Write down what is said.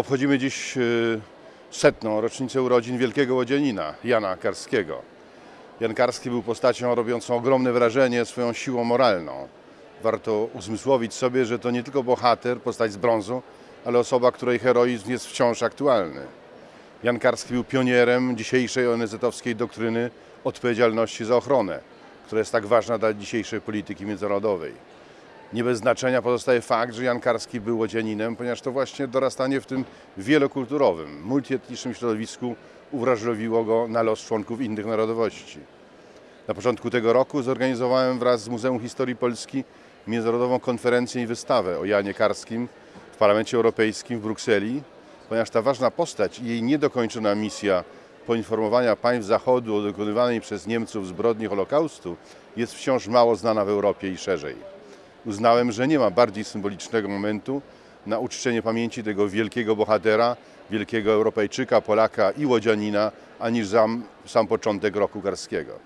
Obchodzimy dziś y, setną rocznicę urodzin wielkiego łodzianina, Jana Karskiego. Jan Karski był postacią robiącą ogromne wrażenie swoją siłą moralną. Warto uzmysłowić sobie, że to nie tylko bohater, postać z brązu, ale osoba, której heroizm jest wciąż aktualny. Jan Karski był pionierem dzisiejszej ONZ-owskiej doktryny odpowiedzialności za ochronę, która jest tak ważna dla dzisiejszej polityki międzynarodowej. Nie bez znaczenia pozostaje fakt, że Jan Karski był łodzianinem, ponieważ to właśnie dorastanie w tym wielokulturowym, multietnicznym środowisku uwrażliwiło go na los członków innych narodowości. Na początku tego roku zorganizowałem wraz z Muzeum Historii Polski międzynarodową konferencję i wystawę o Janie Karskim w Parlamencie Europejskim w Brukseli, ponieważ ta ważna postać i jej niedokończona misja poinformowania państw Zachodu o dokonywanej przez Niemców zbrodni Holokaustu jest wciąż mało znana w Europie i szerzej. Uznałem, że nie ma bardziej symbolicznego momentu na uczczenie pamięci tego wielkiego bohatera, wielkiego Europejczyka, Polaka i łodzianina, aniż sam, sam początek roku Karskiego.